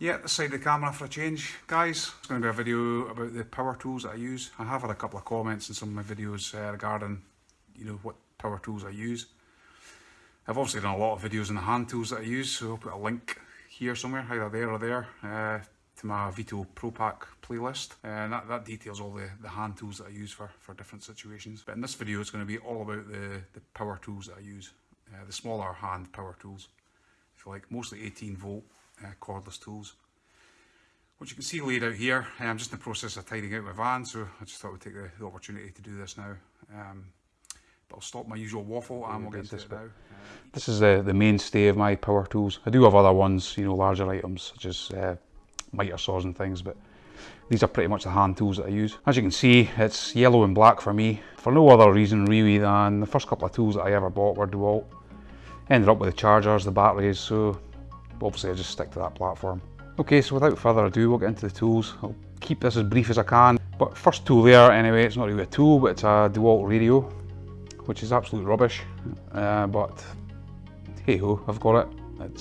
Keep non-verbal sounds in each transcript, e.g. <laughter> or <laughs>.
Yeah, the side of the camera for a change. Guys, it's going to be a video about the power tools that I use. I have had a couple of comments in some of my videos uh, regarding, you know, what power tools I use. I've obviously done a lot of videos on the hand tools that I use, so I'll put a link here somewhere, either there or there, uh, to my Veto Pro Pac playlist. Uh, and that, that details all the, the hand tools that I use for, for different situations. But in this video, it's going to be all about the, the power tools that I use. Uh, the smaller hand power tools, if you like, mostly 18 volt uh, cordless tools. Which you can see laid out here, I'm just in the process of tidying out my van, so I just thought we'd take the, the opportunity to do this now. Um, but I'll stop my usual waffle and we'll get into it now. This is the, the mainstay of my power tools. I do have other ones, you know, larger items such as uh, miter saws and things, but these are pretty much the hand tools that I use. As you can see, it's yellow and black for me, for no other reason really than the first couple of tools that I ever bought were DeWalt. Ended up with the chargers, the batteries, so obviously I just stick to that platform. Okay, so without further ado, we'll get into the tools. I'll keep this as brief as I can. But first tool there, anyway, it's not really a tool, but it's a DeWalt radio, which is absolute rubbish. Uh, but hey ho, I've got it. It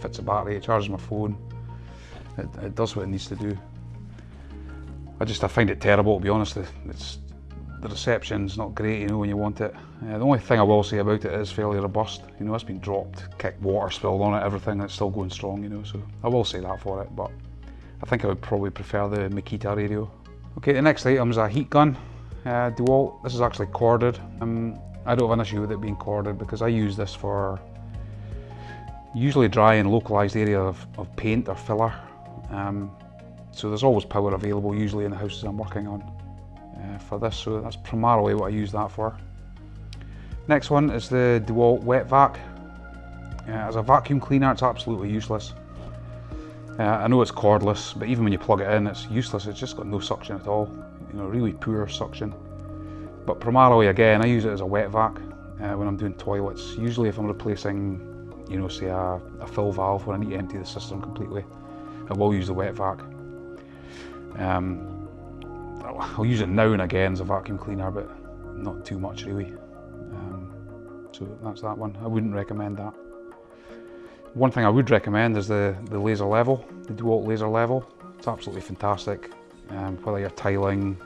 fits a battery, it charges my phone. It, it does what it needs to do. I just I find it terrible to be honest. It's the reception's not great, you know, when you want it. Uh, the only thing I will say about it is fairly robust. You know, it's been dropped, kicked, water spilled on it, everything, it's still going strong, you know, so I will say that for it, but I think I would probably prefer the Makita radio. Okay, the next item is a heat gun, uh, DeWalt. This is actually corded. Um, I don't have an issue with it being corded because I use this for usually dry and localised area of, of paint or filler. Um, so there's always power available usually in the houses I'm working on uh, for this, so that's primarily what I use that for. Next one is the DeWalt Wet Vac. Uh, as a vacuum cleaner, it's absolutely useless. Uh, I know it's cordless, but even when you plug it in, it's useless. It's just got no suction at all. You know, really poor suction. But primarily, again, I use it as a wet vac uh, when I'm doing toilets. Usually, if I'm replacing, you know, say a, a fill valve where I need to empty the system completely, I will use the wet vac. Um, I'll use it now and again as a vacuum cleaner, but not too much really. Um, so that's that one. I wouldn't recommend that. One thing I would recommend is the, the laser level, the DeWalt laser level. It's absolutely fantastic. Um, whether you're tiling,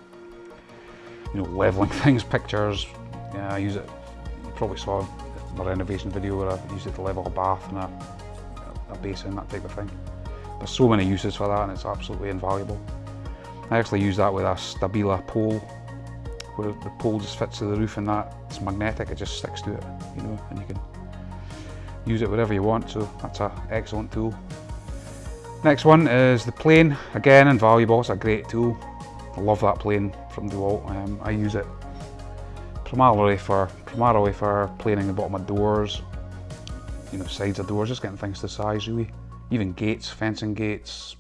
you know, leveling <laughs> things, pictures. Yeah, I use it. You probably saw my renovation video where I used it to level a bath and a, a basin, that type of thing. There's so many uses for that and it's absolutely invaluable. I actually use that with a Stabila pole where the pole just fits to the roof and that it's magnetic, it just sticks to it, you know, and you can use it wherever you want, so that's an excellent tool. Next one is the plane, again invaluable, it's a great tool. I love that plane from DeWalt, um, I use it primarily for, primarily for planing the bottom of doors, you know, sides of doors, just getting things to size really. Even gates, fencing gates,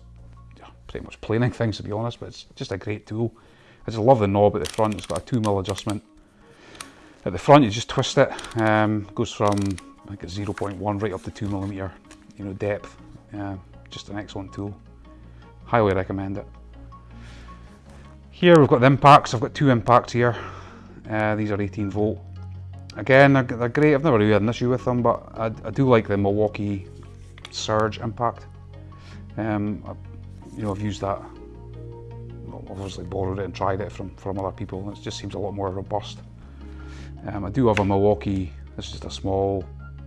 pretty much planing things to be honest, but it's just a great tool. I just love the knob at the front, it's got a 2 mil adjustment. At the front you just twist it, um, goes from it's 0.1 right up to 2 millimeter you know, depth. Uh, just an excellent tool. Highly recommend it. Here we've got the impacts, I've got two impacts here. Uh, these are 18 volt. Again, they're, they're, great, I've never really had an issue with them, but I, I do like the Milwaukee Surge impact. Um, you know, I've used that, obviously borrowed it and tried it from, from other people. and It just seems a lot more robust. Um, I do have a Milwaukee, is just a small,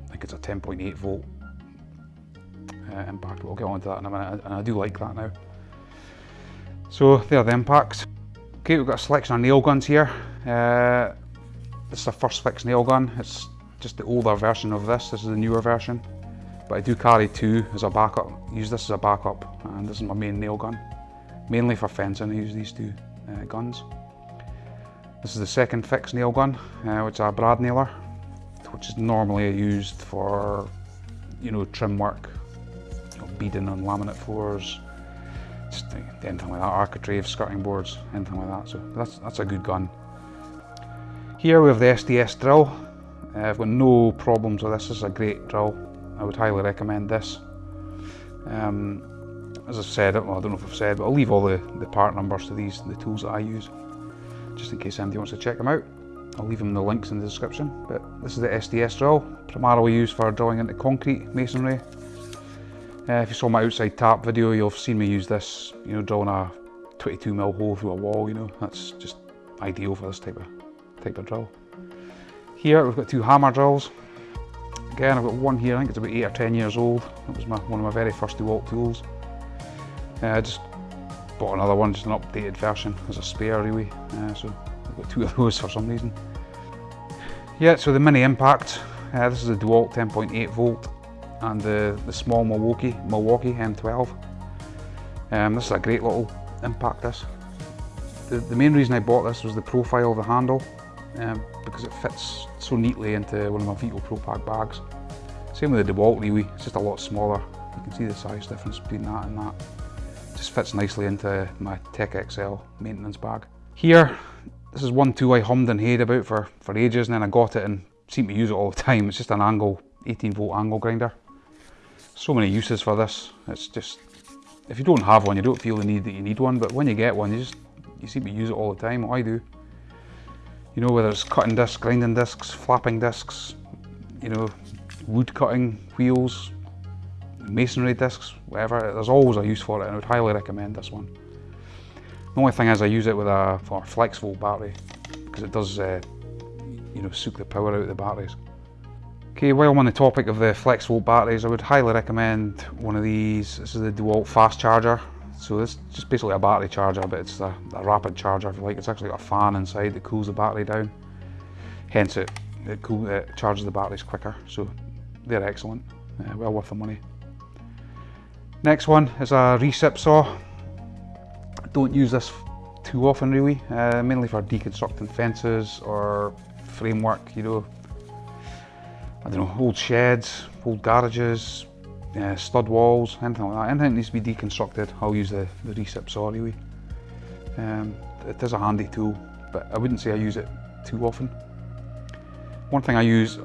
I think it's a 10.8 volt uh, impact. We'll get onto that in a minute, and I do like that now. So there are the impacts. Okay, we've got a selection of nail guns here. Uh, this is the first fix nail gun. It's just the older version of this. This is the newer version but I do carry two as a backup. Use this as a backup and this is my main nail gun. Mainly for fencing I use these two uh, guns. This is the second fixed nail gun, uh, which is a brad nailer, which is normally used for, you know, trim work, you know, beading on laminate floors, just anything like that, architrave, skirting boards, anything like that. So that's, that's a good gun. Here we have the SDS drill. Uh, I've got no problems with this, this is a great drill. I would highly recommend this. Um, as I've said, well, I don't know if I've said, but I'll leave all the, the part numbers to these, the tools that I use, just in case anybody wants to check them out. I'll leave them the links in the description. But this is the SDS drill, primarily used for drilling into concrete masonry. Uh, if you saw my outside tap video, you'll have seen me use this, you know, drilling a 22 mil hole through a wall, you know, that's just ideal for this type of type of drill. Here we've got two hammer drills. Again, I've got one here, I think it's about eight or 10 years old. That was my, one of my very first DeWalt tools. Uh, I just bought another one, just an updated version as a spare really. Uh, so I've got two of those for some reason. Yeah, so the mini impact, uh, this is a DeWalt 10.8 volt and the, the small Milwaukee, Milwaukee M12. Um, this is a great little impact this. The, the main reason I bought this was the profile of the handle um, because it fits so neatly into one of my Veto Pro Pac bags. Same with the DeWalt really, it's just a lot smaller. You can see the size difference between that and that. Just fits nicely into my Tech XL maintenance bag. Here, this is one tool I hummed and hayed about for, for ages and then I got it and seem to use it all the time. It's just an angle, 18 volt angle grinder. So many uses for this. It's just, if you don't have one, you don't feel the need that you need one, but when you get one, you just, you seem to use it all the time, I do. You know, whether it's cutting discs, grinding discs, flapping discs, you know, wood cutting wheels, masonry discs, whatever, there's always a use for it and I would highly recommend this one. The only thing is I use it with a for a flex volt battery because it does, uh, you know, suck the power out of the batteries. Okay, while I'm on the topic of the flex volt batteries, I would highly recommend one of these. This is the DeWalt fast charger. So this is just basically a battery charger, but it's a, a, rapid charger if you like. It's actually got a fan inside that cools the battery down. Hence it, it, cool, it charges the batteries quicker. So they're excellent, uh, well worth the money. Next one is a recip saw. Don't use this too often really, uh, mainly for deconstructing fences or framework, you know. I don't know, old sheds, old garages, uh, stud walls, anything like that. Anything needs to be deconstructed, I'll use the, the recip saw really. Um, it is a handy tool, but I wouldn't say I use it too often. One thing I use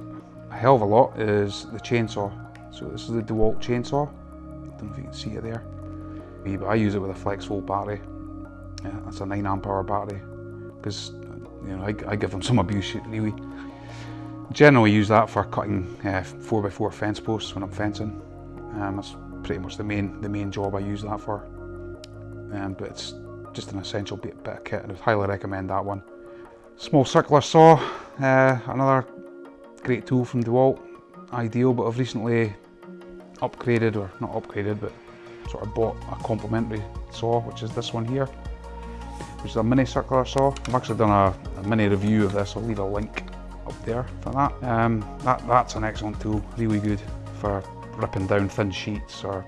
a hell of a lot is the chainsaw. So this is the DeWalt chainsaw. I don't know if you can see it there. But I use it with a flex volt battery. Yeah, that's a 9 amp hour battery because you know I, I, give them some abuse really. Generally use that for cutting uh, 4x4 fence posts when I'm fencing. Um, that's pretty much the main the main job I use that for. Um, but it's just an essential bit, bit of kit and I would highly recommend that one. Small circular saw, uh, another great tool from DeWalt, ideal but I've recently upgraded, or not upgraded, but sort of bought a complementary saw, which is this one here, which is a mini circular saw. I've actually done a, a mini review of this, I'll leave a link up there for that. Um, that. That's an excellent tool, really good for ripping down thin sheets or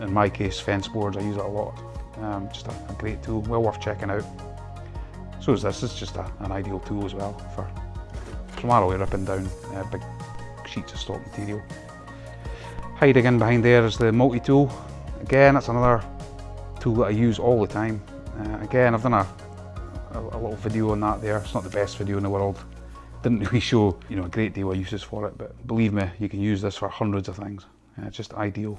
in my case fence boards, I use it a lot. Um, just a, a, great tool, well worth checking out. So is this, it's just a, an ideal tool as well for primarily ripping down uh, big sheets of stock material. Hiding in behind there is the multi-tool. Again, that's another tool that I use all the time. Uh, again, I've done a, a, a, little video on that there. It's not the best video in the world. Didn't <laughs> really show you know a great deal of uses for it, but believe me, you can use this for hundreds of things. Uh, just ideal.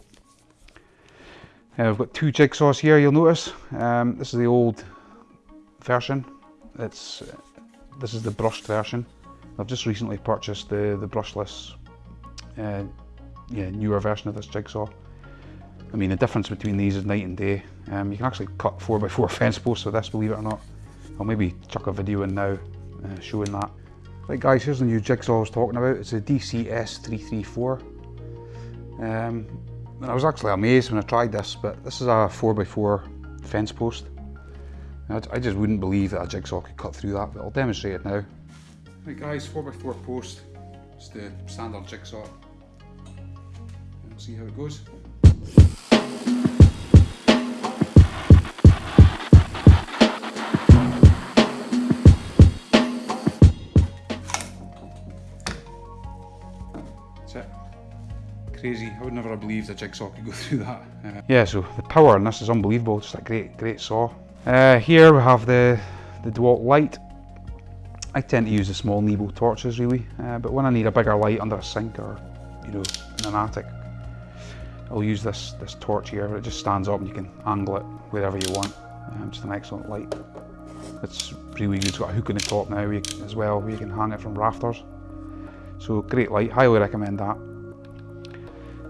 Uh, I've got two jigsaws here, you'll notice. Um, this is the old version. It's uh, This is the brushed version. I've just recently purchased the, the brushless uh, yeah, newer version of this jigsaw. I mean, the difference between these is night and day. Um, you can actually cut 4x4 <laughs> fence posts with this, believe it or not. I'll maybe chuck a video in now uh, showing that. Right guys, here's the new jigsaw I was talking about. It's a DCS334. Um, I was actually amazed when I tried this, but this is a 4x4 fence post. I just wouldn't believe that a jigsaw could cut through that, but I'll demonstrate it now. Right guys, 4x4 post. It's the standard jigsaw. We'll see how it goes. Crazy. I would never have believed a jigsaw could go <laughs> through that. Uh, yeah, so the power on this is unbelievable. Just a great, great saw. Uh, here we have the, the DeWalt light. I tend to use the small Nebo torches really, uh, but when I need a bigger light under a sink or you know in an attic, I'll use this, this torch here, it just stands up and you can angle it wherever you want. Um, just an excellent light. It's really good, it's got a hook in the top now as well, where you can hang it from rafters. So great light, highly recommend that.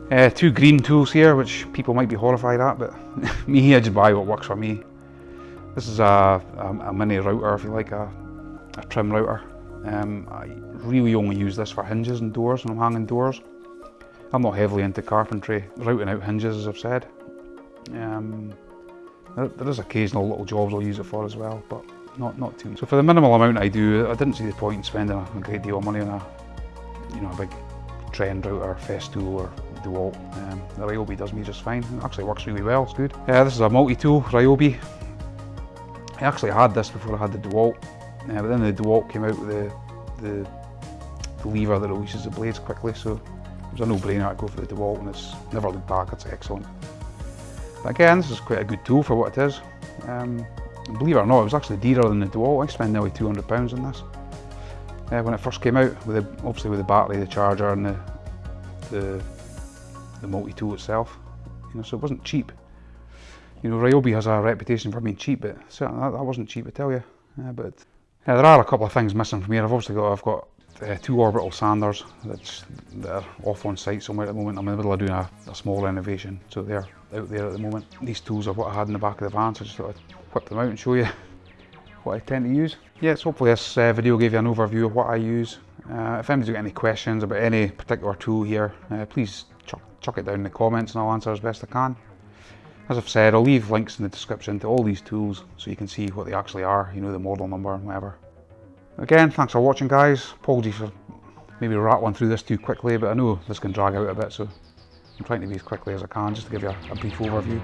Uh, two green tools here, which people might be horrified at, but <laughs> me, I just buy what works for me. This is a, a, a mini router, if you like, a, a trim router. Um, I really only use this for hinges and doors when I'm hanging doors. I'm not heavily into carpentry, routing out hinges as I've said. Um, there, there is occasional little jobs I'll use it for as well, but not not too much. So for the minimal amount I do, I didn't see the point in spending a great deal of money on a, you know, a big trend router, Festool or DeWalt. Um, the Ryobi does me just fine. It actually works really well, it's good. Yeah, this is a multi-tool Ryobi. I actually had this before I had the DeWalt, but then the DeWalt came out with the, the, the lever that releases the blades quickly, so it was a no-brainer to go for the DeWalt and it's never looked back, it's excellent. But again, this is quite a good tool for what it is. Um, believe it or not, it was actually dearer than the DeWalt. I spent nearly £200 on this. Uh, when it first came out, with the, obviously with the battery, the charger and the, the, the multi-tool itself. You know, so it wasn't cheap. You know, Ryobi has a reputation for being cheap, but certainly that, that wasn't cheap, I tell you. Uh, but yeah, there are a couple of things missing from here. I've obviously got, I've got uh, two orbital sanders that's, that are off on site somewhere at the moment. I'm in the middle of doing a, a small renovation, so they're out there at the moment. These tools are what I had in the back of the van, so I just thought I'd whip them out and show you <laughs> what I tend to use. Yes, hopefully this uh, video gave you an overview of what I use. Uh, if anybody's got any questions about any particular tool here, uh, please chuck, chuck it down in the comments and I'll answer as best I can. As I've said, I'll leave links in the description to all these tools so you can see what they actually are, you know, the model number and whatever. Again, thanks for watching guys. Apologies for maybe rattling through this too quickly, but I know this can drag out a bit, so I'm trying to be as quickly as I can just to give you a, a brief overview.